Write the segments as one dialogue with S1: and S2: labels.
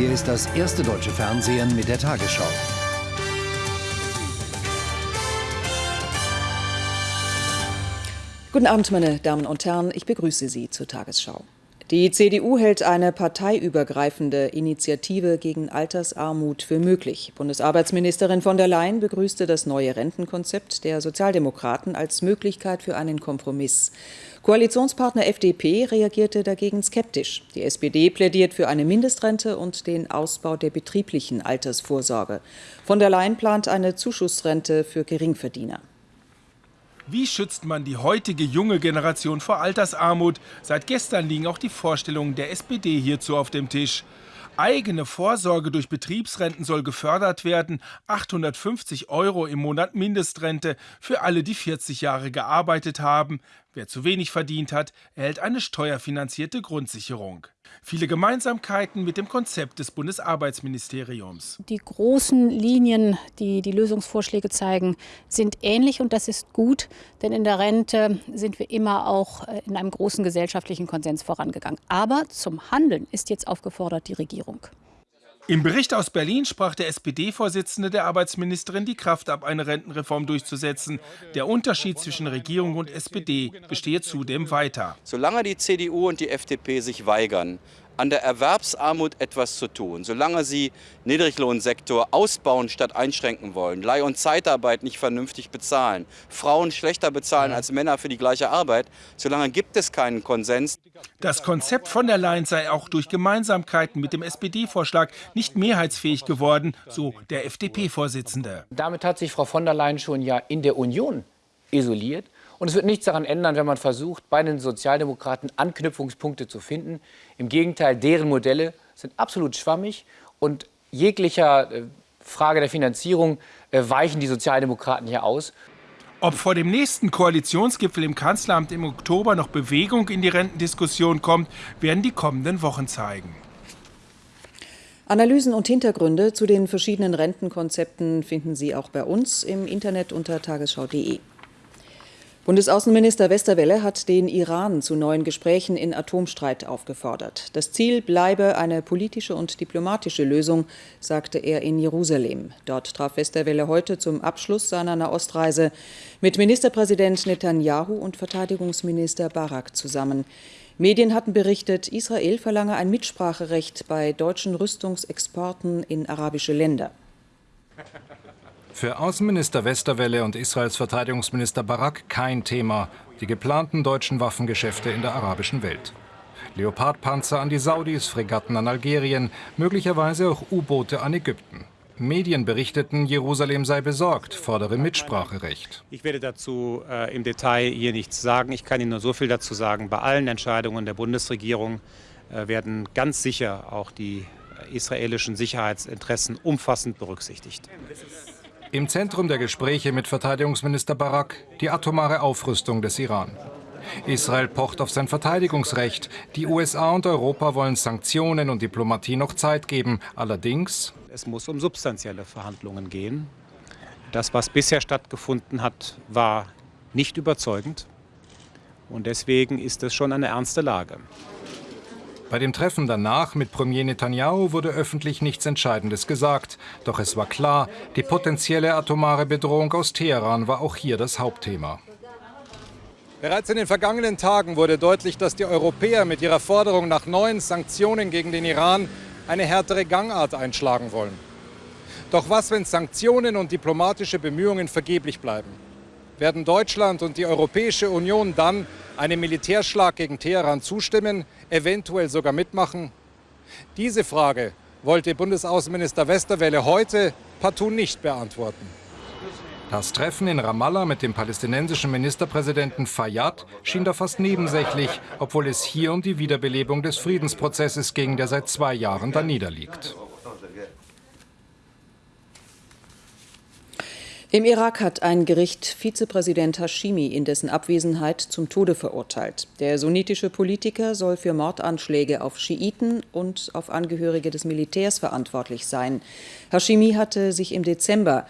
S1: Hier ist das erste deutsche Fernsehen mit der Tagesschau.
S2: Guten Abend, meine Damen und Herren. Ich begrüße Sie zur Tagesschau. Die CDU hält eine parteiübergreifende Initiative gegen Altersarmut für möglich. Bundesarbeitsministerin von der Leyen begrüßte das neue Rentenkonzept der Sozialdemokraten als Möglichkeit für einen Kompromiss. Koalitionspartner FDP reagierte dagegen skeptisch. Die SPD plädiert für eine Mindestrente und den Ausbau der betrieblichen Altersvorsorge. Von der Leyen plant eine Zuschussrente für Geringverdiener.
S3: Wie schützt man die heutige junge Generation vor Altersarmut? Seit gestern liegen auch die Vorstellungen der SPD hierzu auf dem Tisch. Eigene Vorsorge durch Betriebsrenten soll gefördert werden. 850 Euro im Monat Mindestrente für alle, die 40 Jahre gearbeitet haben. Wer zu wenig verdient hat, erhält eine steuerfinanzierte Grundsicherung. Viele Gemeinsamkeiten mit dem Konzept des Bundesarbeitsministeriums.
S4: Die großen Linien, die die Lösungsvorschläge zeigen, sind ähnlich und das ist gut, denn in der Rente sind wir immer auch äh, in einem großen gesellschaftlichen Konsens vorangegangen. Aber zum Handeln ist jetzt aufgefordert die Regierung.
S3: Im Bericht aus Berlin sprach der SPD-Vorsitzende der Arbeitsministerin die Kraft ab, eine Rentenreform durchzusetzen. Der Unterschied zwischen Regierung und SPD bestehe zudem weiter.
S5: Solange die CDU und die FDP sich weigern, an der Erwerbsarmut etwas zu tun, solange sie Niedriglohnsektor ausbauen statt einschränken wollen, Leih- und Zeitarbeit nicht vernünftig bezahlen, Frauen schlechter bezahlen als Männer für die gleiche Arbeit, solange gibt es keinen Konsens.
S3: Das Konzept von der Leyen sei auch durch Gemeinsamkeiten mit dem SPD-Vorschlag nicht mehrheitsfähig geworden, so der FDP-Vorsitzende.
S6: Damit hat sich Frau von der Leyen schon ja in der Union isoliert. Und es wird nichts daran ändern, wenn man versucht, bei den Sozialdemokraten Anknüpfungspunkte zu finden. Im Gegenteil, deren Modelle sind absolut schwammig und jeglicher äh, Frage der Finanzierung äh, weichen die Sozialdemokraten hier aus.
S3: Ob vor dem nächsten Koalitionsgipfel im Kanzleramt im Oktober noch Bewegung in die Rentendiskussion kommt, werden die kommenden Wochen zeigen.
S2: Analysen und Hintergründe zu den verschiedenen Rentenkonzepten finden Sie auch bei uns im Internet unter tagesschau.de. Bundesaußenminister Westerwelle hat den Iran zu neuen Gesprächen in Atomstreit aufgefordert. Das Ziel bleibe eine politische und diplomatische Lösung, sagte er in Jerusalem. Dort traf Westerwelle heute zum Abschluss seiner Nahostreise mit Ministerpräsident Netanyahu und Verteidigungsminister Barak zusammen. Medien hatten berichtet, Israel verlange ein Mitspracherecht bei deutschen Rüstungsexporten in arabische Länder.
S7: Für Außenminister Westerwelle und Israels Verteidigungsminister Barak kein Thema, die geplanten deutschen Waffengeschäfte in der arabischen Welt. Leopardpanzer an die Saudis, Fregatten an Algerien, möglicherweise auch U-Boote an Ägypten. Medien berichteten, Jerusalem sei besorgt, fordere Mitspracherecht.
S8: Ich werde dazu äh, im Detail hier nichts sagen. Ich kann Ihnen nur so viel dazu sagen. Bei allen Entscheidungen der Bundesregierung äh, werden ganz sicher auch die israelischen Sicherheitsinteressen umfassend berücksichtigt.
S7: Im Zentrum der Gespräche mit Verteidigungsminister Barak die atomare Aufrüstung des Iran. Israel pocht auf sein Verteidigungsrecht. Die USA und Europa wollen Sanktionen und Diplomatie noch Zeit geben. Allerdings.
S8: Es muss um substanzielle Verhandlungen gehen. Das, was bisher stattgefunden hat, war nicht überzeugend. Und deswegen ist es schon eine ernste Lage.
S7: Bei dem Treffen danach mit Premier Netanyahu wurde öffentlich nichts Entscheidendes gesagt. Doch es war klar, die potenzielle atomare Bedrohung aus Teheran war auch hier das Hauptthema.
S9: Bereits in den vergangenen Tagen wurde deutlich, dass die Europäer mit ihrer Forderung nach neuen Sanktionen gegen den Iran eine härtere Gangart einschlagen wollen. Doch was, wenn Sanktionen und diplomatische Bemühungen vergeblich bleiben? Werden Deutschland und die Europäische Union dann einem Militärschlag gegen Teheran zustimmen, eventuell sogar mitmachen? Diese Frage wollte Bundesaußenminister Westerwelle heute partout nicht beantworten.
S7: Das Treffen in Ramallah mit dem palästinensischen Ministerpräsidenten Fayyad schien da fast nebensächlich, obwohl es hier um die Wiederbelebung des Friedensprozesses ging, der seit zwei Jahren da niederliegt.
S2: Im Irak hat ein Gericht Vizepräsident Hashimi in dessen Abwesenheit zum Tode verurteilt. Der sunnitische Politiker soll für Mordanschläge auf Schiiten und auf Angehörige des Militärs verantwortlich sein. Hashimi hatte sich im Dezember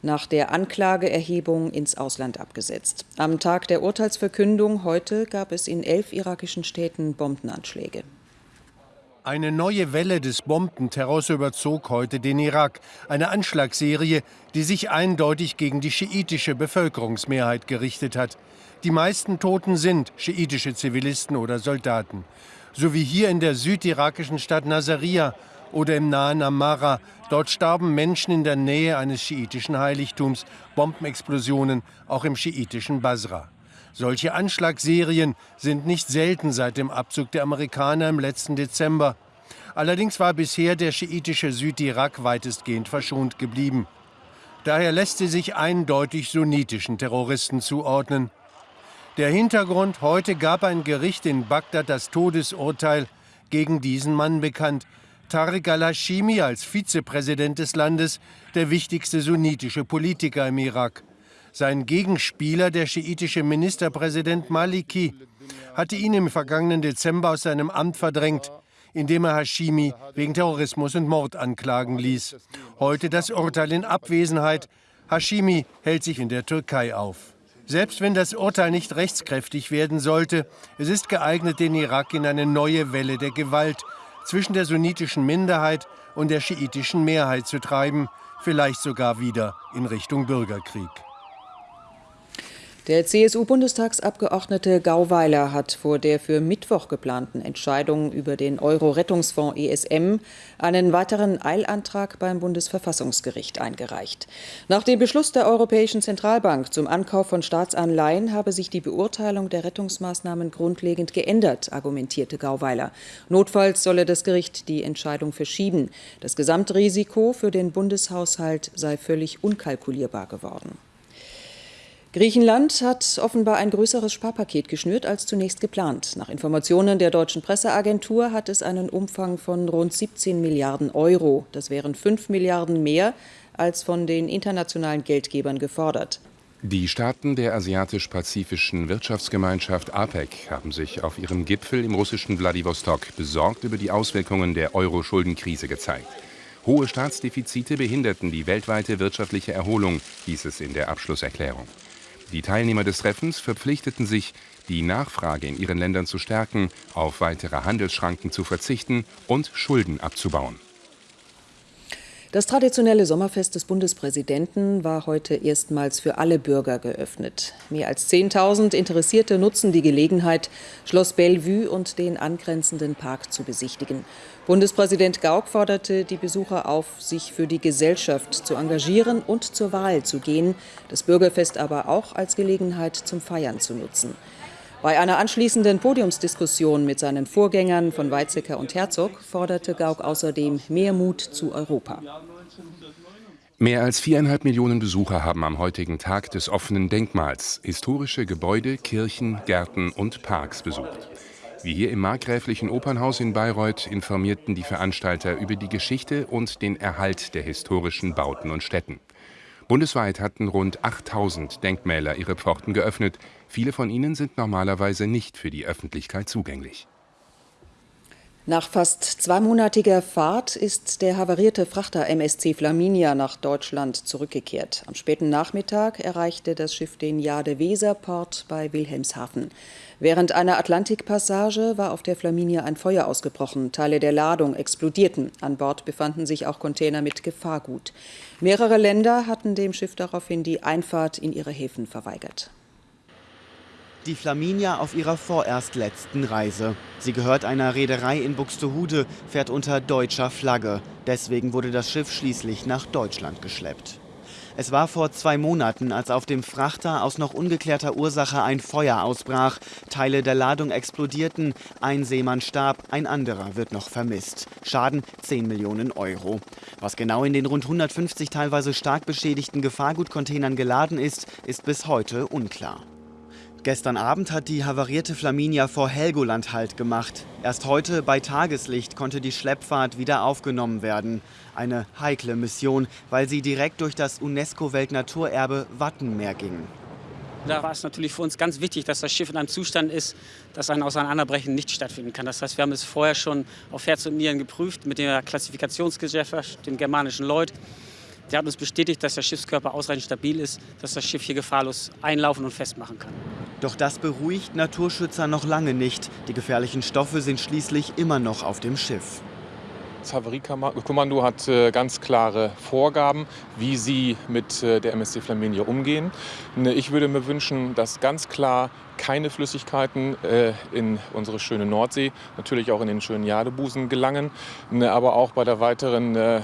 S2: nach der Anklageerhebung ins Ausland abgesetzt. Am Tag der Urteilsverkündung heute gab es in elf irakischen Städten Bombenanschläge.
S10: Eine neue Welle des Bombenterrors überzog heute den Irak. Eine Anschlagsserie, die sich eindeutig gegen die schiitische Bevölkerungsmehrheit gerichtet hat. Die meisten Toten sind schiitische Zivilisten oder Soldaten. So wie hier in der südirakischen Stadt Nasiriyah oder im nahen Amara. Dort starben Menschen in der Nähe eines schiitischen Heiligtums. Bombenexplosionen auch im schiitischen Basra. Solche Anschlagsserien sind nicht selten seit dem Abzug der Amerikaner im letzten Dezember. Allerdings war bisher der schiitische Südirak weitestgehend verschont geblieben. Daher lässt sie sich eindeutig sunnitischen Terroristen zuordnen. Der Hintergrund, heute gab ein Gericht in Bagdad das Todesurteil gegen diesen Mann bekannt. Tariq al-Hashimi als Vizepräsident des Landes, der wichtigste sunnitische Politiker im Irak. Sein Gegenspieler, der schiitische Ministerpräsident Maliki, hatte ihn im vergangenen Dezember aus seinem Amt verdrängt, indem er Hashimi wegen Terrorismus und Mord anklagen ließ. Heute das Urteil in Abwesenheit. Hashimi hält sich in der Türkei auf. Selbst wenn das Urteil nicht rechtskräftig werden sollte, es ist geeignet, den Irak in eine neue Welle der Gewalt zwischen der sunnitischen Minderheit und der schiitischen Mehrheit zu treiben, vielleicht sogar wieder in Richtung Bürgerkrieg.
S2: Der CSU-Bundestagsabgeordnete Gauweiler hat vor der für Mittwoch geplanten Entscheidung über den Euro-Rettungsfonds ESM einen weiteren Eilantrag beim Bundesverfassungsgericht eingereicht. Nach dem Beschluss der Europäischen Zentralbank zum Ankauf von Staatsanleihen habe sich die Beurteilung der Rettungsmaßnahmen grundlegend geändert, argumentierte Gauweiler. Notfalls solle das Gericht die Entscheidung verschieben. Das Gesamtrisiko für den Bundeshaushalt sei völlig unkalkulierbar geworden. Griechenland hat offenbar ein größeres Sparpaket geschnürt als zunächst geplant. Nach Informationen der deutschen Presseagentur hat es einen Umfang von rund 17 Milliarden Euro. Das wären 5 Milliarden mehr als von den internationalen Geldgebern gefordert.
S11: Die Staaten der Asiatisch-Pazifischen Wirtschaftsgemeinschaft APEC haben sich auf ihrem Gipfel im russischen Wladiwostok besorgt über die Auswirkungen der Euro-Schuldenkrise gezeigt. Hohe Staatsdefizite behinderten die weltweite wirtschaftliche Erholung, hieß es in der Abschlusserklärung. Die Teilnehmer des Treffens verpflichteten sich, die Nachfrage in ihren Ländern zu stärken, auf weitere Handelsschranken zu verzichten und Schulden abzubauen.
S2: Das traditionelle Sommerfest des Bundespräsidenten war heute erstmals für alle Bürger geöffnet. Mehr als 10.000 Interessierte nutzen die Gelegenheit, Schloss Bellevue und den angrenzenden Park zu besichtigen. Bundespräsident Gauck forderte die Besucher auf, sich für die Gesellschaft zu engagieren und zur Wahl zu gehen, das Bürgerfest aber auch als Gelegenheit zum Feiern zu nutzen. Bei einer anschließenden Podiumsdiskussion mit seinen Vorgängern von Weizsäcker und Herzog forderte Gauck außerdem mehr Mut zu Europa.
S11: Mehr als viereinhalb Millionen Besucher haben am heutigen Tag des offenen Denkmals historische Gebäude, Kirchen, Gärten und Parks besucht. Wie hier im Markgräflichen Opernhaus in Bayreuth informierten die Veranstalter über die Geschichte und den Erhalt der historischen Bauten und Städten. Bundesweit hatten rund 8000 Denkmäler ihre Pforten geöffnet. Viele von ihnen sind normalerweise nicht für die Öffentlichkeit zugänglich.
S2: Nach fast zweimonatiger Fahrt ist der havarierte Frachter MSC Flaminia nach Deutschland zurückgekehrt. Am späten Nachmittag erreichte das Schiff den Jade-Weser-Port bei Wilhelmshaven. Während einer Atlantikpassage war auf der Flaminia ein Feuer ausgebrochen. Teile der Ladung explodierten. An Bord befanden sich auch Container mit Gefahrgut. Mehrere Länder hatten dem Schiff daraufhin die Einfahrt in ihre Häfen verweigert.
S12: Die Flaminia auf ihrer vorerst letzten Reise. Sie gehört einer Reederei in Buxtehude, fährt unter deutscher Flagge. Deswegen wurde das Schiff schließlich nach Deutschland geschleppt. Es war vor zwei Monaten, als auf dem Frachter aus noch ungeklärter Ursache ein Feuer ausbrach. Teile der Ladung explodierten, ein Seemann starb, ein anderer wird noch vermisst. Schaden 10 Millionen Euro. Was genau in den rund 150 teilweise stark beschädigten Gefahrgutcontainern geladen ist, ist bis heute unklar. Gestern Abend hat die havarierte Flaminia vor Helgoland Halt gemacht. Erst heute bei Tageslicht konnte die Schleppfahrt wieder aufgenommen werden. Eine heikle Mission, weil sie direkt durch das UNESCO-Weltnaturerbe Wattenmeer ging.
S13: Da war es natürlich für uns ganz wichtig, dass das Schiff in einem Zustand ist, dass ein Auseinanderbrechen nicht stattfinden kann. Das heißt, wir haben es vorher schon auf Herz und Nieren geprüft mit der Klassifikationsgesellschaft, dem germanischen Lloyd. Der hat uns bestätigt, dass der Schiffskörper ausreichend stabil ist, dass das Schiff hier gefahrlos einlaufen und festmachen kann.
S12: Doch das beruhigt Naturschützer noch lange nicht. Die gefährlichen Stoffe sind schließlich immer noch auf dem Schiff.
S14: Das Havariekommando hat äh, ganz klare Vorgaben, wie sie mit äh, der MSC Flaminia umgehen. Ich würde mir wünschen, dass ganz klar keine Flüssigkeiten äh, in unsere schöne Nordsee, natürlich auch in den schönen Jadebusen gelangen. Ne, aber auch bei, der weiteren, äh,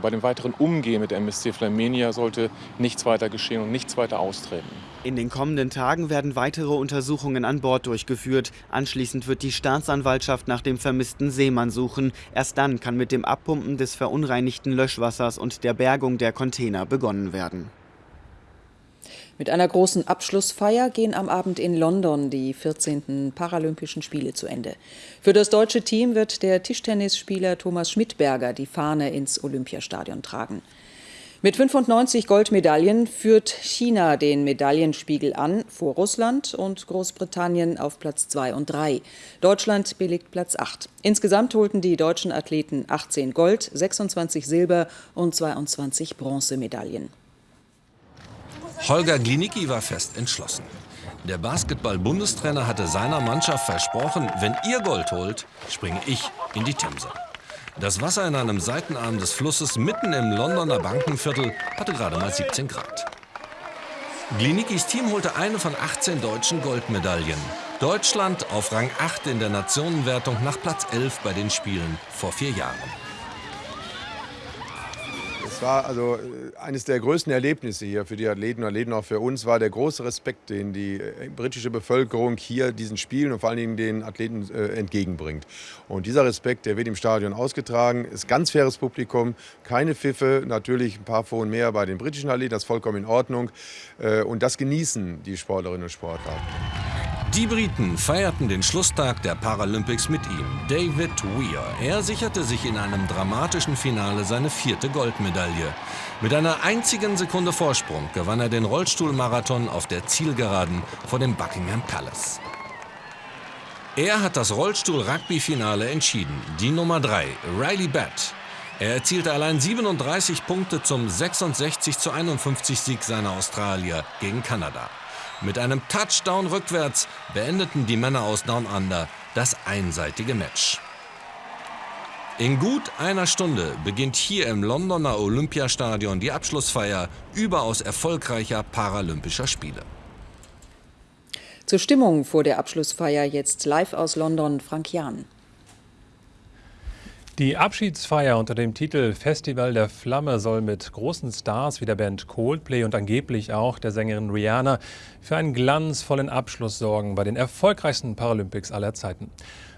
S14: bei dem weiteren Umgehen mit MSC Flamenia sollte nichts weiter geschehen und nichts weiter austreten.
S12: In den kommenden Tagen werden weitere Untersuchungen an Bord durchgeführt. Anschließend wird die Staatsanwaltschaft nach dem vermissten Seemann suchen. Erst dann kann mit dem Abpumpen des verunreinigten Löschwassers und der Bergung der Container begonnen werden.
S2: Mit einer großen Abschlussfeier gehen am Abend in London die 14. Paralympischen Spiele zu Ende. Für das deutsche Team wird der Tischtennisspieler Thomas Schmidberger die Fahne ins Olympiastadion tragen. Mit 95 Goldmedaillen führt China den Medaillenspiegel an, vor Russland und Großbritannien auf Platz 2 und 3. Deutschland belegt Platz 8. Insgesamt holten die deutschen Athleten 18 Gold, 26 Silber und 22 Bronzemedaillen.
S15: Holger Glinicki war fest entschlossen. Der Basketball-Bundestrainer hatte seiner Mannschaft versprochen, wenn ihr Gold holt, springe ich in die Themse. Das Wasser in einem Seitenarm des Flusses mitten im Londoner Bankenviertel hatte gerade mal 17 Grad. Glinickis Team holte eine von 18 deutschen Goldmedaillen. Deutschland auf Rang 8 in der Nationenwertung nach Platz 11 bei den Spielen vor vier Jahren.
S16: Es war also äh, eines der größten Erlebnisse hier für die Athleten und Athleten, auch für uns, war der große Respekt, den die äh, britische Bevölkerung hier diesen Spielen und vor allen Dingen den Athleten äh, entgegenbringt. Und dieser Respekt, der wird im Stadion ausgetragen, ist ganz faires Publikum, keine Pfiffe, natürlich ein paar Pfonen mehr bei den britischen Athleten, das ist vollkommen in Ordnung. Äh, und das genießen die Sportlerinnen und Sportler.
S15: Die Briten feierten den Schlusstag der Paralympics mit ihm, David Weir. Er sicherte sich in einem dramatischen Finale seine vierte Goldmedaille. Mit einer einzigen Sekunde Vorsprung gewann er den Rollstuhlmarathon auf der Zielgeraden vor dem Buckingham Palace. Er hat das Rollstuhl-Rugby-Finale entschieden. Die Nummer 3, Riley Batt. Er erzielte allein 37 Punkte zum 66 zu 51 Sieg seiner Australier gegen Kanada. Mit einem Touchdown rückwärts beendeten die Männer aus Down Under das einseitige Match. In gut einer Stunde beginnt hier im Londoner Olympiastadion die Abschlussfeier überaus erfolgreicher Paralympischer Spiele.
S2: Zur Stimmung vor der Abschlussfeier jetzt live aus London Frank Jahn.
S17: Die Abschiedsfeier unter dem Titel Festival der Flamme soll mit großen Stars wie der Band Coldplay und angeblich auch der Sängerin Rihanna für einen glanzvollen Abschluss sorgen bei den erfolgreichsten Paralympics aller Zeiten.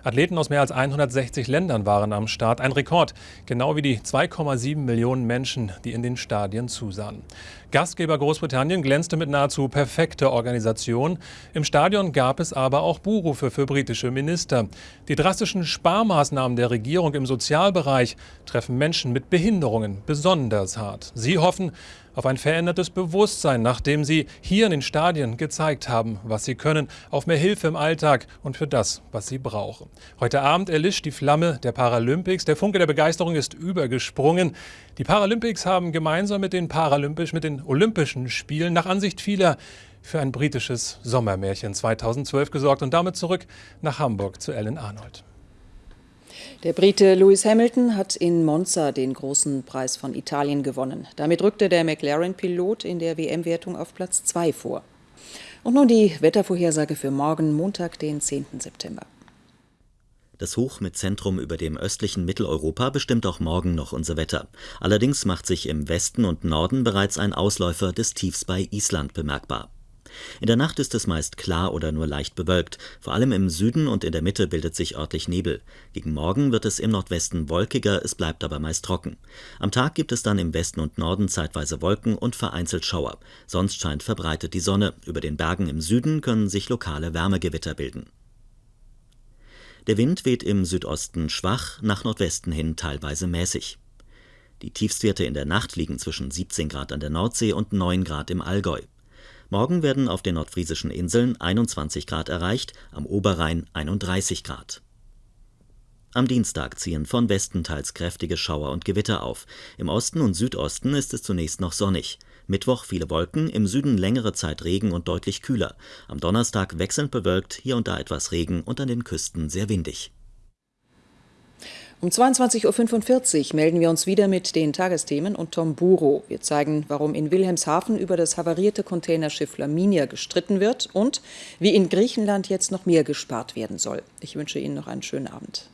S17: Athleten aus mehr als 160 Ländern waren am Start. Ein Rekord, genau wie die 2,7 Millionen Menschen, die in den Stadien zusahen. Gastgeber Großbritannien glänzte mit nahezu perfekter Organisation. Im Stadion gab es aber auch Buhrufe für britische Minister. Die drastischen Sparmaßnahmen der Regierung im Sozialbereich treffen Menschen mit Behinderungen besonders hart. Sie hoffen, auf ein verändertes Bewusstsein, nachdem sie hier in den Stadien gezeigt haben, was sie können, auf mehr Hilfe im Alltag und für das, was sie brauchen. Heute Abend erlischt die Flamme der Paralympics. Der Funke der Begeisterung ist übergesprungen. Die Paralympics haben gemeinsam mit den Paralympisch, mit den Olympischen Spielen nach Ansicht vieler für ein britisches Sommermärchen 2012 gesorgt und damit zurück nach Hamburg zu Ellen Arnold.
S2: Der Brite Lewis Hamilton hat in Monza den großen Preis von Italien gewonnen. Damit rückte der McLaren-Pilot in der WM-Wertung auf Platz 2 vor. Und nun die Wettervorhersage für morgen, Montag, den 10. September.
S18: Das Hoch mit Zentrum über dem östlichen Mitteleuropa bestimmt auch morgen noch unser Wetter. Allerdings macht sich im Westen und Norden bereits ein Ausläufer des Tiefs bei Island bemerkbar. In der Nacht ist es meist klar oder nur leicht bewölkt. Vor allem im Süden und in der Mitte bildet sich örtlich Nebel. Gegen Morgen wird es im Nordwesten wolkiger, es bleibt aber meist trocken. Am Tag gibt es dann im Westen und Norden zeitweise Wolken und vereinzelt Schauer. Sonst scheint verbreitet die Sonne. Über den Bergen im Süden können sich lokale Wärmegewitter bilden. Der Wind weht im Südosten schwach, nach Nordwesten hin teilweise mäßig. Die Tiefstwerte in der Nacht liegen zwischen 17 Grad an der Nordsee und 9 Grad im Allgäu. Morgen werden auf den nordfriesischen Inseln 21 Grad erreicht, am Oberrhein 31 Grad. Am Dienstag ziehen von Westen teils kräftige Schauer und Gewitter auf. Im Osten und Südosten ist es zunächst noch sonnig. Mittwoch viele Wolken, im Süden längere Zeit Regen und deutlich kühler. Am Donnerstag wechselnd bewölkt, hier und da etwas Regen und an den Küsten sehr windig.
S2: Um 22.45 Uhr melden wir uns wieder mit den Tagesthemen und Tom Buro. Wir zeigen, warum in Wilhelmshaven über das havarierte Containerschiff Flaminia gestritten wird und wie in Griechenland jetzt noch mehr gespart werden soll. Ich wünsche Ihnen noch einen schönen Abend.